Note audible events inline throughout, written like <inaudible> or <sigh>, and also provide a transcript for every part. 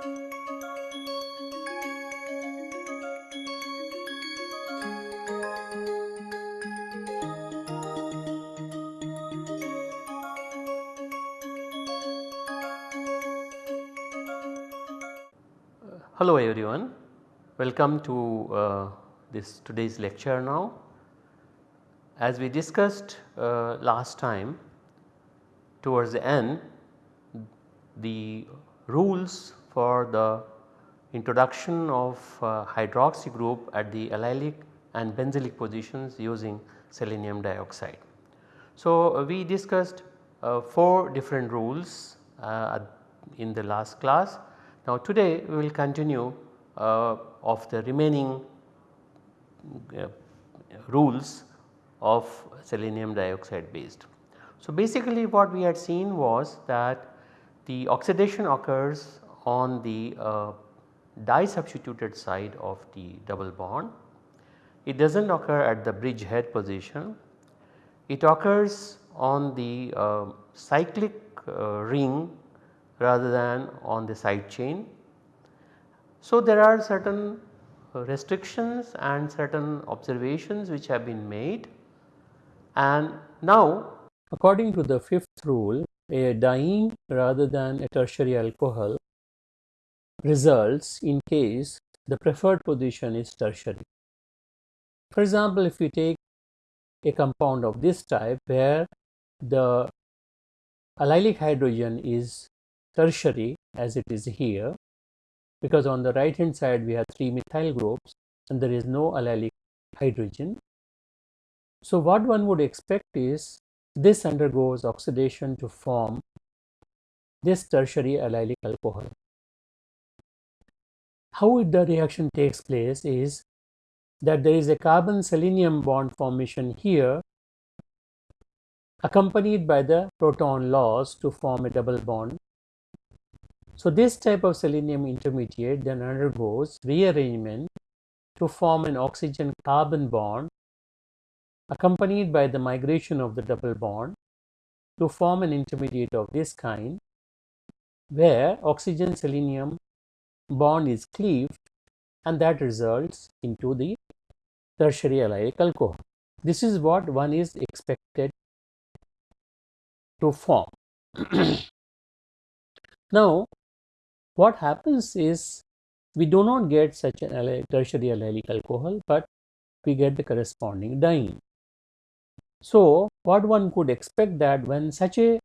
Hello everyone, welcome to uh, this today's lecture now. As we discussed uh, last time towards the end the rules for the introduction of uh, hydroxy group at the allylic and benzylic positions using selenium dioxide. So, uh, we discussed uh, 4 different rules uh, in the last class now today we will continue uh, of the remaining uh, rules of selenium dioxide based. So basically what we had seen was that the oxidation occurs on the uh, di substituted side of the double bond. It does not occur at the bridge head position. It occurs on the uh, cyclic uh, ring rather than on the side chain. So, there are certain restrictions and certain observations which have been made and now according to the fifth rule a diene rather than a tertiary alcohol results in case the preferred position is tertiary. For example, if we take a compound of this type where the allylic hydrogen is tertiary as it is here because on the right hand side we have 3 methyl groups and there is no allylic hydrogen. So, what one would expect is this undergoes oxidation to form this tertiary allylic alcohol. How the reaction takes place is that there is a carbon selenium bond formation here accompanied by the proton loss to form a double bond. So, this type of selenium intermediate then undergoes rearrangement to form an oxygen carbon bond accompanied by the migration of the double bond to form an intermediate of this kind where oxygen selenium bond is cleaved and that results into the tertiary allylic alcohol. This is what one is expected to form. <clears throat> now, what happens is we do not get such an tertiary allylic alcohol, but we get the corresponding diene. So, what one could expect that when such a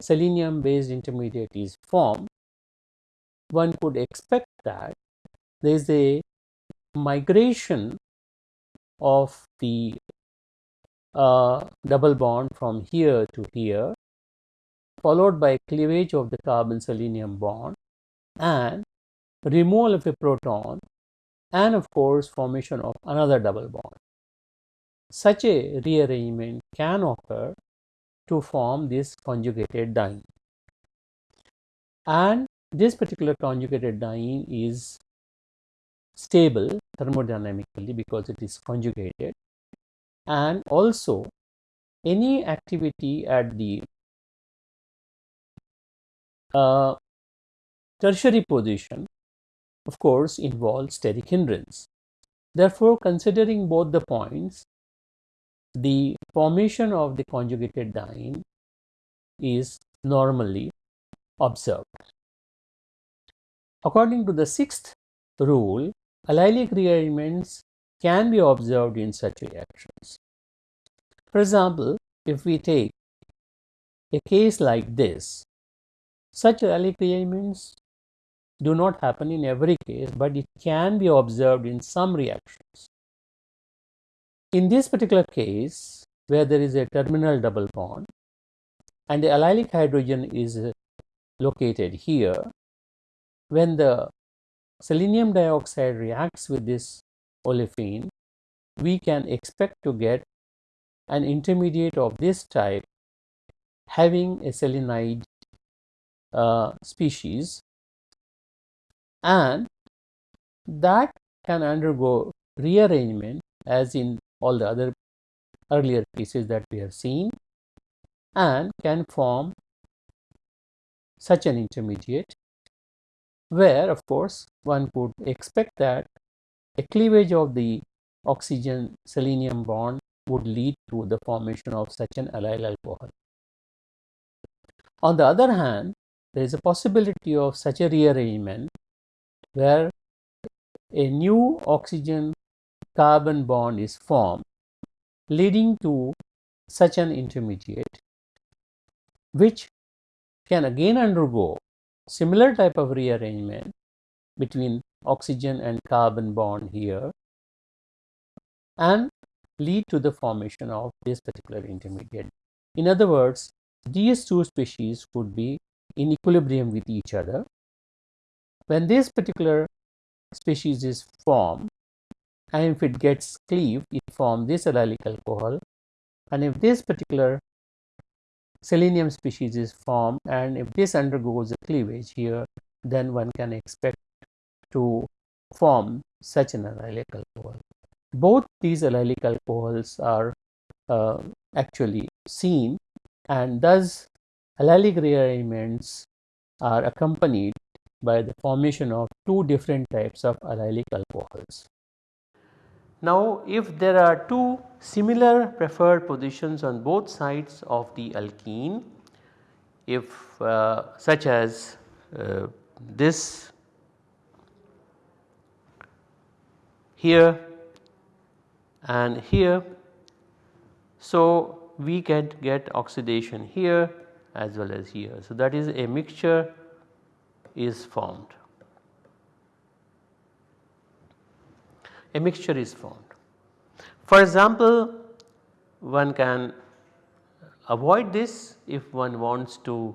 selenium based intermediate is formed, one could expect that there is a migration of the uh, double bond from here to here followed by cleavage of the carbon selenium bond and removal of a proton and of course formation of another double bond. Such a rearrangement can occur to form this conjugated diene. And this particular conjugated diene is stable thermodynamically because it is conjugated and also any activity at the uh, Tertiary position of course involves steric hindrance. Therefore, considering both the points, the formation of the conjugated diene is normally observed. According to the sixth rule, allylic rearrangements can be observed in such reactions. For example, if we take a case like this, such allylic rearrangements do not happen in every case, but it can be observed in some reactions. In this particular case, where there is a terminal double bond and the allylic hydrogen is located here, when the selenium dioxide reacts with this olefin, we can expect to get an intermediate of this type having a selenide uh, species. And that can undergo rearrangement as in all the other earlier cases that we have seen and can form such an intermediate where of course one could expect that a cleavage of the oxygen selenium bond would lead to the formation of such an allyl alcohol. On the other hand, there is a possibility of such a rearrangement where a new oxygen carbon bond is formed leading to such an intermediate which can again undergo similar type of rearrangement between oxygen and carbon bond here and lead to the formation of this particular intermediate. In other words, these two species could be in equilibrium with each other. When this particular species is formed and if it gets cleaved, it forms this allylic alcohol and if this particular selenium species is formed and if this undergoes a cleavage here then one can expect to form such an allylic alcohol. Both these allylic alcohols are uh, actually seen and thus allylic rearrangements are accompanied by the formation of two different types of allylic alcohols. Now, if there are two similar preferred positions on both sides of the alkene, if uh, such as uh, this here and here. So, we can get oxidation here as well as here. So, that is a mixture is formed. A mixture is formed. For example, one can avoid this if one wants to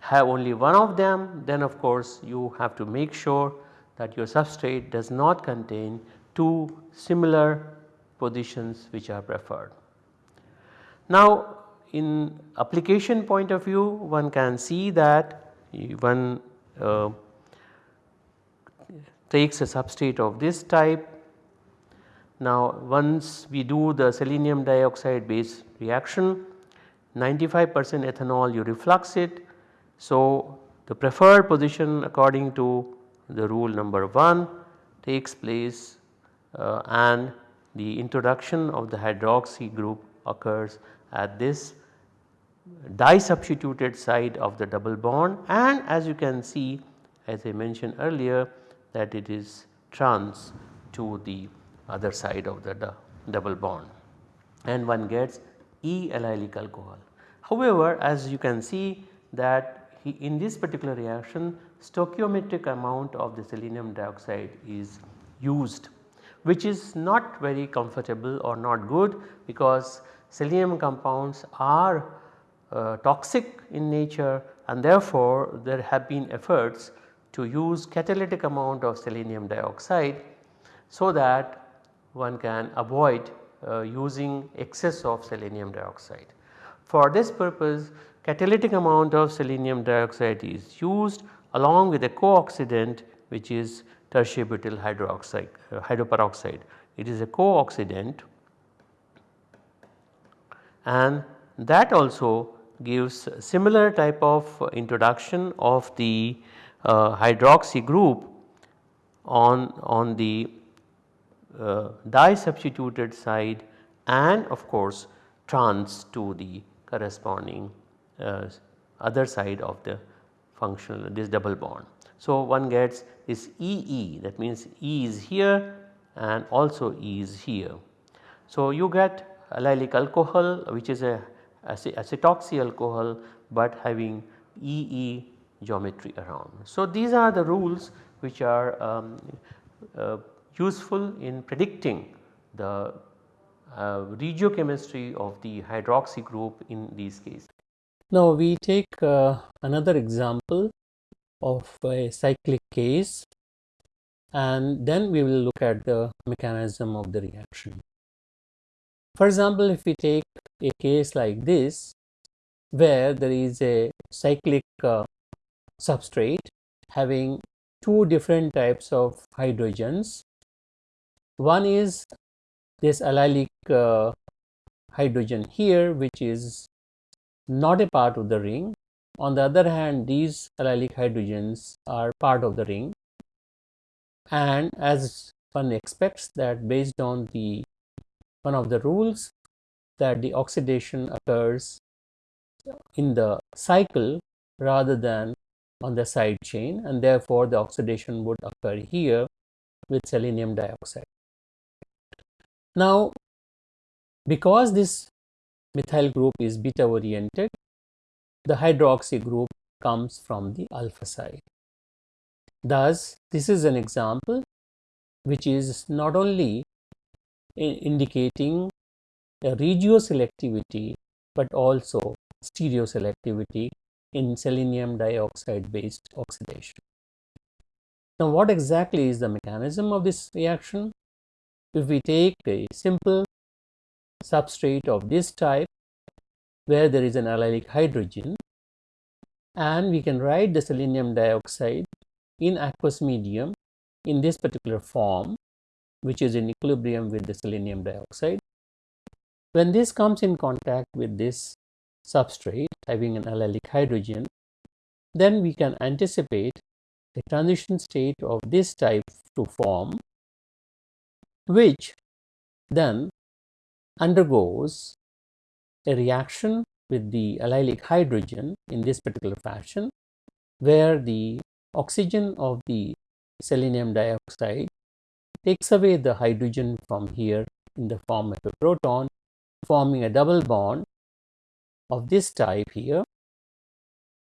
have only one of them then of course you have to make sure that your substrate does not contain two similar positions which are preferred. Now in application point of view one can see that one uh, takes a substrate of this type. Now once we do the selenium dioxide base reaction 95 percent ethanol you reflux it. So the preferred position according to the rule number 1 takes place uh, and the introduction of the hydroxy group occurs at this disubstituted side of the double bond and as you can see as I mentioned earlier that it is trans to the other side of the double bond and one gets E allylic alcohol. However, as you can see that in this particular reaction stoichiometric amount of the selenium dioxide is used which is not very comfortable or not good because selenium compounds are uh, toxic in nature and therefore there have been efforts to use catalytic amount of selenium dioxide so that one can avoid uh, using excess of selenium dioxide. For this purpose catalytic amount of selenium dioxide is used along with a co-oxidant which is tertiary butyl hydroxide uh, hydroperoxide. It is a co-oxidant and that also gives similar type of introduction of the hydroxy group on, on the uh, disubstituted side and of course trans to the corresponding uh, other side of the functional this double bond. So, one gets this EE that means E is here and also E is here. So, you get allylic alcohol which is a acetoxy alcohol but having EE geometry around. So, these are the rules which are um, uh, useful in predicting the uh, regiochemistry of the hydroxy group in these cases. Now, we take uh, another example of a cyclic case and then we will look at the mechanism of the reaction. For example, if we take a case like this where there is a cyclic uh, substrate having two different types of hydrogens. One is this allylic uh, hydrogen here which is not a part of the ring on the other hand these allylic hydrogens are part of the ring and as one expects that based on the one of the rules that the oxidation occurs in the cycle rather than on the side chain and therefore the oxidation would occur here with selenium dioxide. Now because this methyl group is beta oriented the hydroxy group comes from the alpha side. Thus, this is an example which is not only indicating a regioselectivity, but also stereoselectivity in selenium dioxide based oxidation. Now, what exactly is the mechanism of this reaction? If we take a simple substrate of this type where there is an allylic hydrogen and we can write the selenium dioxide in aqueous medium in this particular form which is in equilibrium with the selenium dioxide. When this comes in contact with this substrate having an allylic hydrogen then we can anticipate the transition state of this type to form which then undergoes a reaction with the allylic hydrogen in this particular fashion where the oxygen of the selenium dioxide takes away the hydrogen from here in the form of a proton forming a double bond of this type here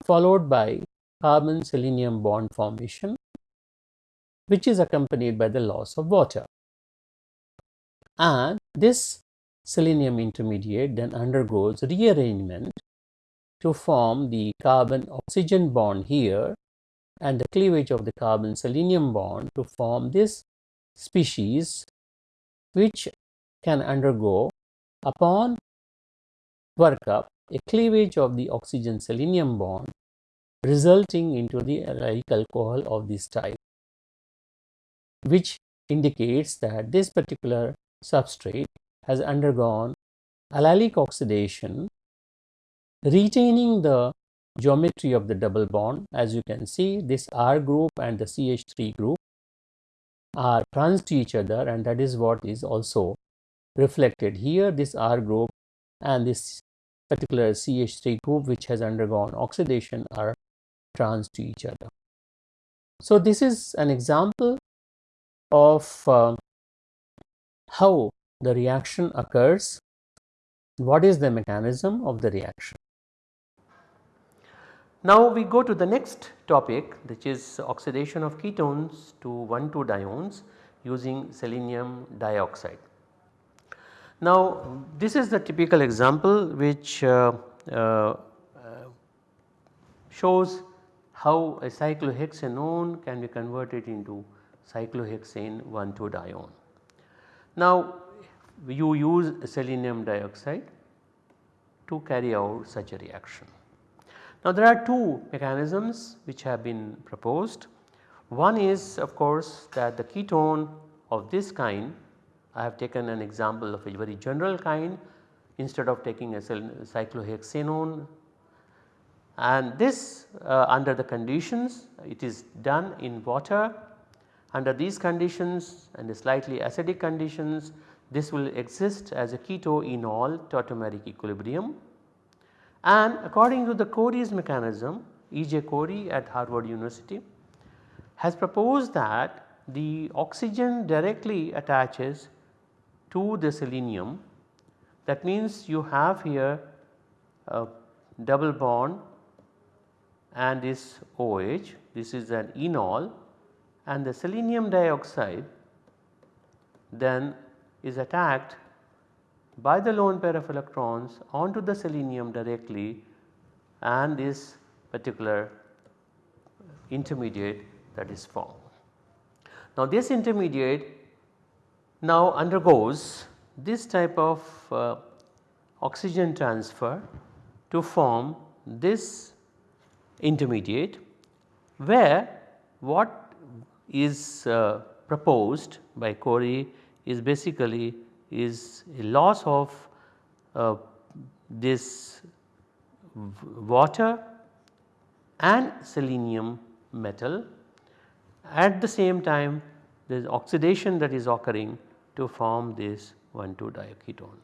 followed by carbon selenium bond formation which is accompanied by the loss of water. And this selenium intermediate then undergoes rearrangement to form the carbon oxygen bond here and the cleavage of the carbon selenium bond to form this species which can undergo upon workup a cleavage of the oxygen selenium bond resulting into the allylic alcohol of this type which indicates that this particular substrate has undergone allylic oxidation retaining the geometry of the double bond. As you can see this R group and the CH3 group are trans to each other and that is what is also reflected here. This R group and this particular CH3 group which has undergone oxidation are trans to each other. So, this is an example of uh, how the reaction occurs, what is the mechanism of the reaction. Now we go to the next topic which is oxidation of ketones to 1,2-diones using selenium dioxide. Now this is the typical example which uh, uh, shows how a cyclohexanone can be converted into cyclohexane 1,2-dione. Now you use selenium dioxide to carry out such a reaction. Now there are two mechanisms which have been proposed. One is of course that the ketone of this kind I have taken an example of a very general kind instead of taking a cyclohexanone and this uh, under the conditions it is done in water under these conditions and the slightly acidic conditions this will exist as a keto-enol tautomeric equilibrium and according to the Corey's mechanism E.J. Corey at Harvard University has proposed that the oxygen directly attaches to the selenium that means you have here a double bond and this OH this is an enol and the selenium dioxide then is attacked by the lone pair of electrons onto the selenium directly and this particular intermediate that is formed. Now this intermediate now undergoes this type of uh, oxygen transfer to form this intermediate where what is uh, proposed by Corey is basically is a loss of uh, this water and selenium metal. At the same time there is oxidation that is occurring to form this 1,2 diaketone.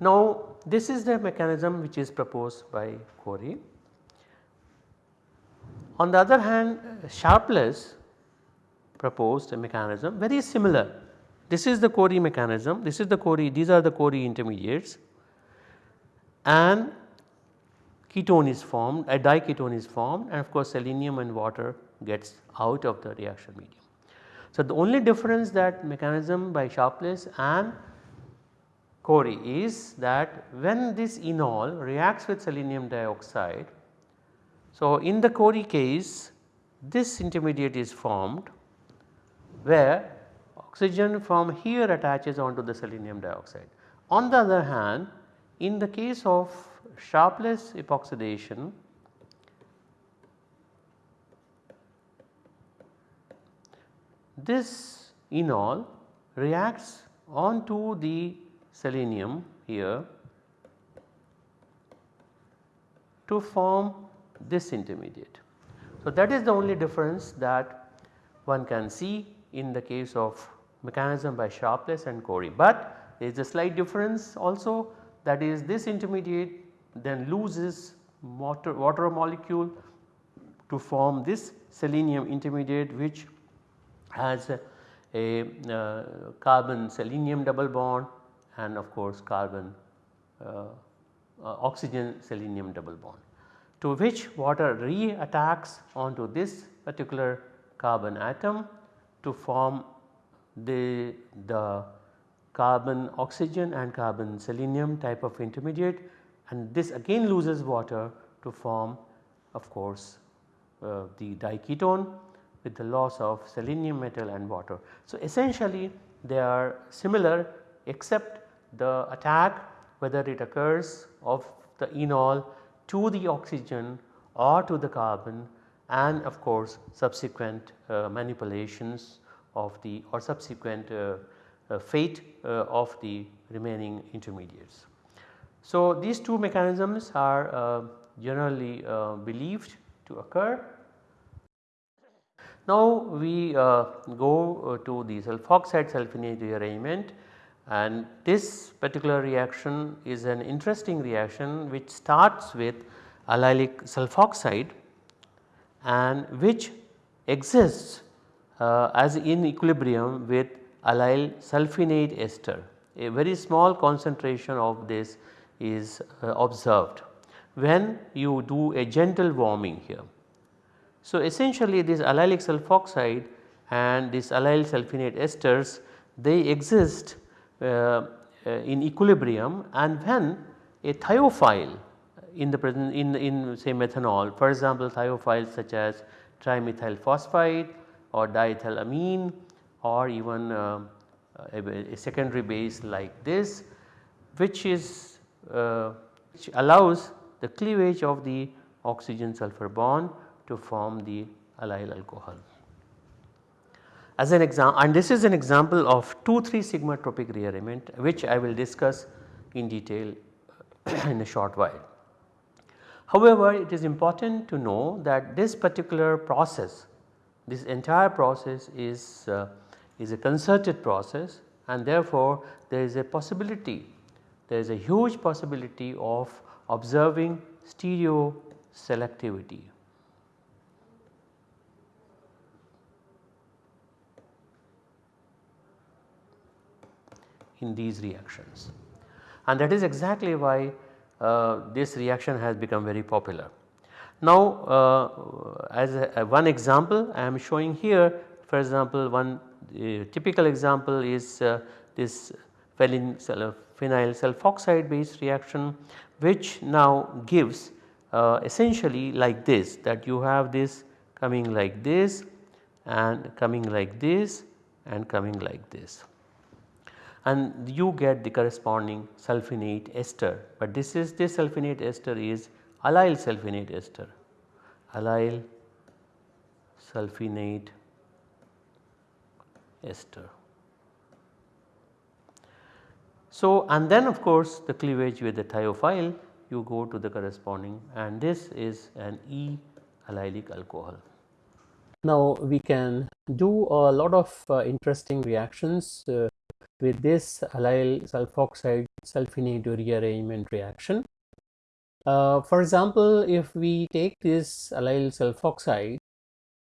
Now this is the mechanism which is proposed by Corey. On the other hand Sharpless proposed a mechanism very similar. This is the Corey mechanism, this is the Corey, these are the Corey intermediates and ketone is formed, a diketone is formed and of course selenium and water gets out of the reaction medium. So the only difference that mechanism by Sharpless and Corey is that when this enol reacts with selenium dioxide. So in the Corey case this intermediate is formed where oxygen from here attaches onto the selenium dioxide. On the other hand in the case of Sharpless epoxidation this enol reacts onto the selenium here to form this intermediate. So, that is the only difference that one can see in the case of mechanism by Sharpless and Corey, but there is a slight difference also that is this intermediate then loses water, water molecule to form this selenium intermediate which has a, uh, carbon selenium double bond and of course carbon uh, uh, oxygen selenium double bond to which water re-attacks onto this particular carbon atom to form the, the carbon oxygen and carbon selenium type of intermediate. And this again loses water to form of course uh, the diketone with the loss of selenium metal and water. So, essentially they are similar except the attack whether it occurs of the enol to the oxygen or to the carbon and of course subsequent uh, manipulations of the or subsequent uh, uh, fate uh, of the remaining intermediates. So, these two mechanisms are uh, generally uh, believed to occur now we uh, go uh, to the sulfoxide sulfinate rearrangement and this particular reaction is an interesting reaction which starts with allylic sulfoxide and which exists uh, as in equilibrium with allyl sulfinate ester. A very small concentration of this is uh, observed when you do a gentle warming here. So, essentially this allylic sulfoxide and this allyl sulfinate esters they exist uh, uh, in equilibrium and when a thiophile in the present in, in say methanol for example thiophiles such as trimethyl phosphite or diethylamine or even uh, a, a, secondary base like this which is uh, which allows the cleavage of the oxygen sulfur bond to form the allyl alcohol. As an example and this is an example of 2,3 sigma tropic rearrangement which I will discuss in detail <clears throat> in a short while. However, it is important to know that this particular process this entire process is, uh, is a concerted process and therefore there is a possibility there is a huge possibility of observing stereo selectivity in these reactions. And that is exactly why uh, this reaction has become very popular. Now uh, as a, one example I am showing here for example one uh, typical example is uh, this phenyl sulfoxide based reaction which now gives uh, essentially like this that you have this coming like this and coming like this and coming like this and you get the corresponding sulfinate ester, but this is this sulfinate ester is allyl sulfinate ester, allyl sulfinate ester. So, and then of course the cleavage with the thiophile you go to the corresponding and this is an E allylic alcohol. Now we can do a lot of uh, interesting reactions uh, with this allyl sulfoxide sulfinate rearrangement reaction. Uh, for example, if we take this allyl sulfoxide,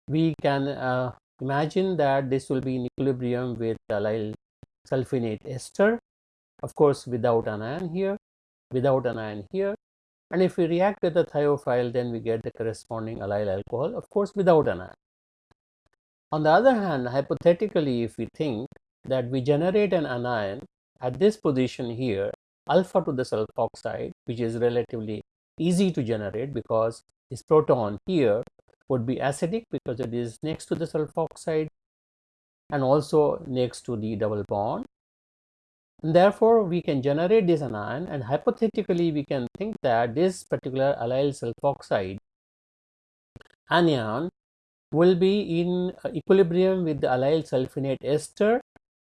we can uh, imagine that this will be in equilibrium with allyl sulfinate ester, of course without an ion here, without an ion here. And if we react with the thiophile, then we get the corresponding allyl alcohol, of course without an ion. On the other hand, hypothetically, if we think that we generate an anion at this position here, alpha to the sulfoxide, which is relatively easy to generate because this proton here would be acidic because it is next to the sulfoxide and also next to the double bond. And therefore, we can generate this anion and hypothetically we can think that this particular allyl sulfoxide anion will be in equilibrium with the allyl sulfinate ester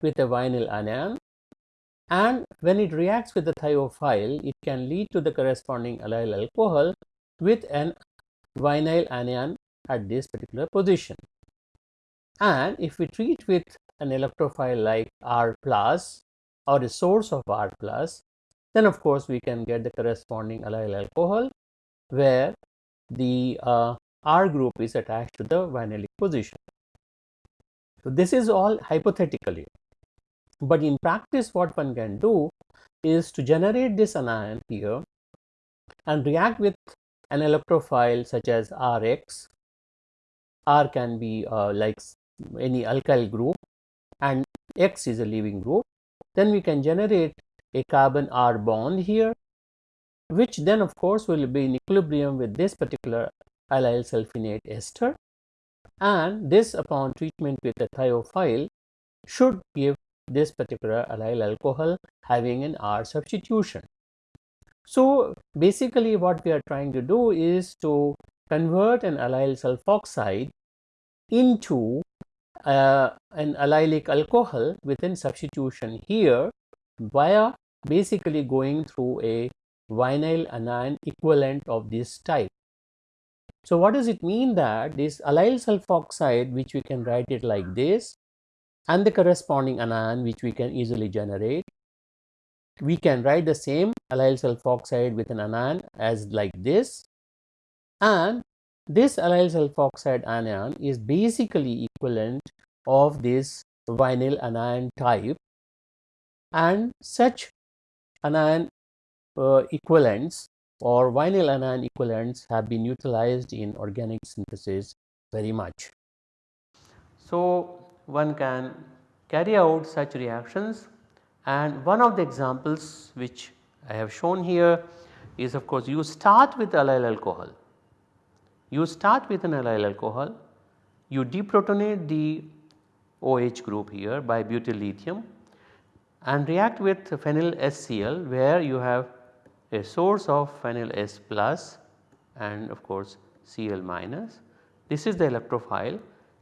with a vinyl anion and when it reacts with the thiophile it can lead to the corresponding allyl alcohol with an vinyl anion at this particular position. And if we treat with an electrophile like R plus or a source of R plus, then of course we can get the corresponding allyl alcohol where the uh, R group is attached to the vinylic position. So this is all hypothetically, but in practice what one can do is to generate this anion here and react with an electrophile such as Rx. R can be uh, like any alkyl group and X is a leaving group, then we can generate a carbon R bond here, which then of course will be in equilibrium with this particular allyl sulfinate ester. And this upon treatment with a thiophile should give this particular allyl alcohol having an R substitution. So basically what we are trying to do is to convert an allyl sulfoxide into uh, an allylic alcohol within substitution here via basically going through a vinyl anion equivalent of this type. So what does it mean that this allyl sulfoxide which we can write it like this and the corresponding anion which we can easily generate. We can write the same allyl sulfoxide with an anion as like this. And this allyl sulfoxide anion is basically equivalent of this vinyl anion type. And such anion uh, equivalents or vinyl anion equivalents have been utilized in organic synthesis very much. So, one can carry out such reactions and one of the examples which I have shown here is of course you start with allyl alcohol you start with an allyl alcohol, you deprotonate the OH group here by butyl lithium and react with phenyl SCl where you have a source of phenyl S plus and of course Cl minus. This is the electrophile.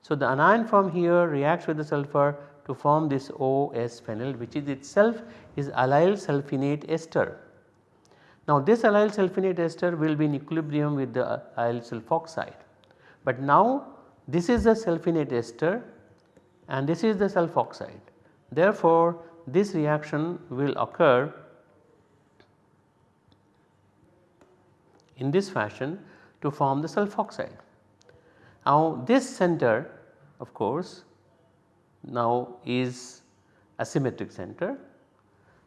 So, the anion from here reacts with the sulfur to form this OS phenyl which is itself is allyl sulfinate ester now this allyl sulfinate ester will be in equilibrium with the allyl sulfoxide, but now this is the sulfinate ester and this is the sulfoxide. Therefore, this reaction will occur in this fashion to form the sulfoxide. Now this center of course now is asymmetric center.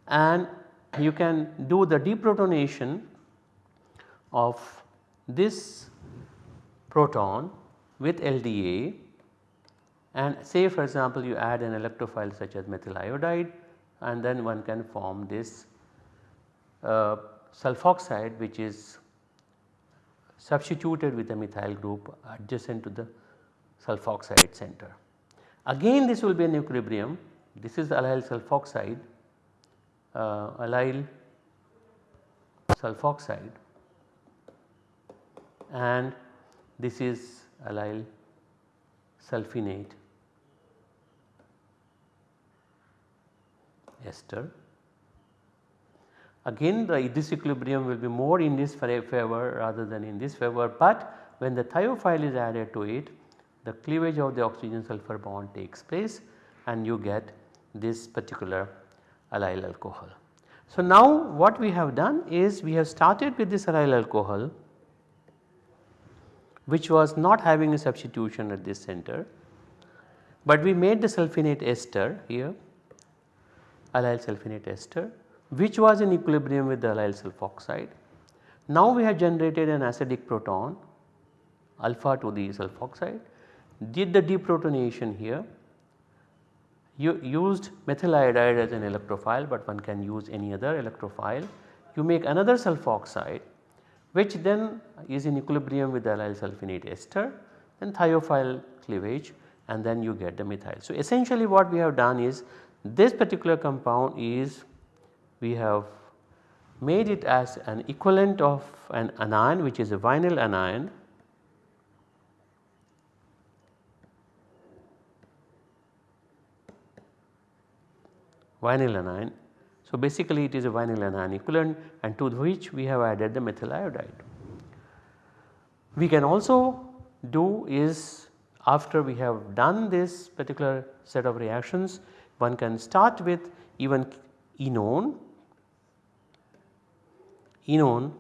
And you can do the deprotonation of this proton with LDA and say for example you add an electrophile such as methyl iodide and then one can form this uh, sulfoxide which is substituted with a methyl group adjacent to the sulfoxide center. Again this will be an equilibrium this is allyl sulfoxide uh, allyl sulfoxide and this is allyl sulfinate ester. again the this equilibrium will be more in this favor rather than in this favor but when the thiophile is added to it the cleavage of the oxygen sulfur bond takes place and you get this particular allyl alcohol. So now what we have done is we have started with this allyl alcohol which was not having a substitution at this center but we made the sulfinate ester here allyl sulfinate ester which was in equilibrium with the allyl sulfoxide. Now we have generated an acidic proton alpha to the sulfoxide did the deprotonation here you used methyl iodide as an electrophile but one can use any other electrophile. You make another sulfoxide which then is in equilibrium with the allyl sulfinate ester and thiophile cleavage and then you get the methyl. So essentially what we have done is this particular compound is we have made it as an equivalent of an anion which is a vinyl anion vinyl anion. So, basically it is a vinyl anion equivalent and to which we have added the methyl iodide. We can also do is after we have done this particular set of reactions one can start with even enone, enone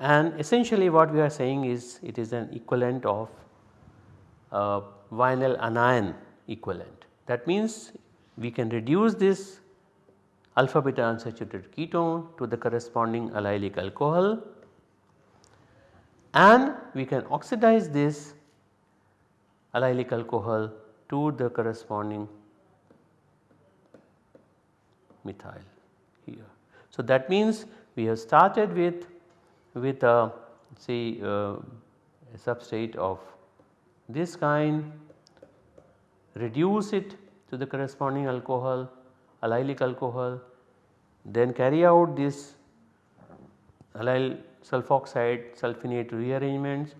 and essentially what we are saying is it is an equivalent of uh, vinyl anion equivalent. That means we can reduce this alpha beta unsaturated ketone to the corresponding allylic alcohol and we can oxidize this allylic alcohol to the corresponding methyl here. So, that means we have started with with a say uh, a substrate of this kind reduce it to the corresponding alcohol allylic alcohol then carry out this allyl sulfoxide sulfinate rearrangements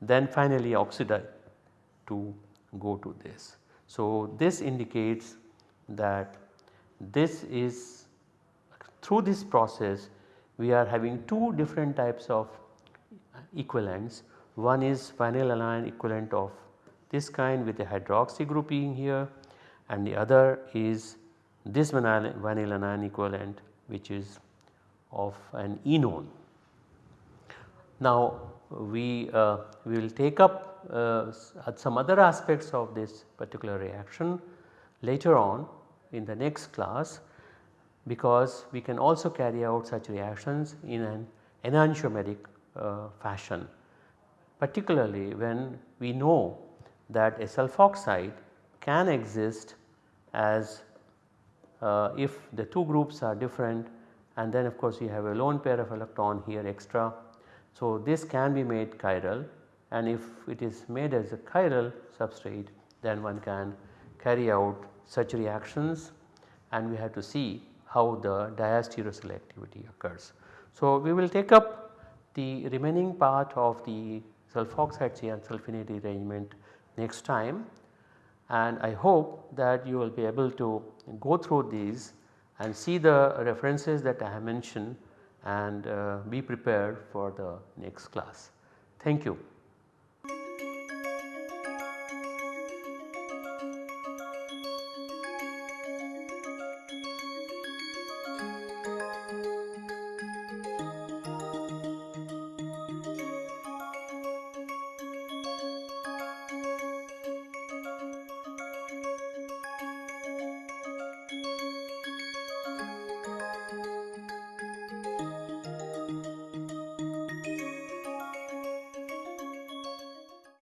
then finally oxidize to go to this. So, this indicates that this is through this process we are having two different types of equivalents. One is vinyl anion equivalent of this kind with a hydroxy group grouping here and the other is this vinyl equivalent which is of an enone. Now we, uh, we will take up uh, some other aspects of this particular reaction later on in the next class because we can also carry out such reactions in an enantiomeric uh, fashion particularly when we know that a sulfoxide can exist as uh, if the two groups are different and then of course you have a lone pair of electron here extra. So, this can be made chiral and if it is made as a chiral substrate then one can carry out such reactions and we have to see how the diastereoselectivity occurs. So, we will take up the remaining part of the sulfoxide and sulfinate arrangement next time and I hope that you will be able to go through these and see the references that I have mentioned and uh, be prepared for the next class. Thank you.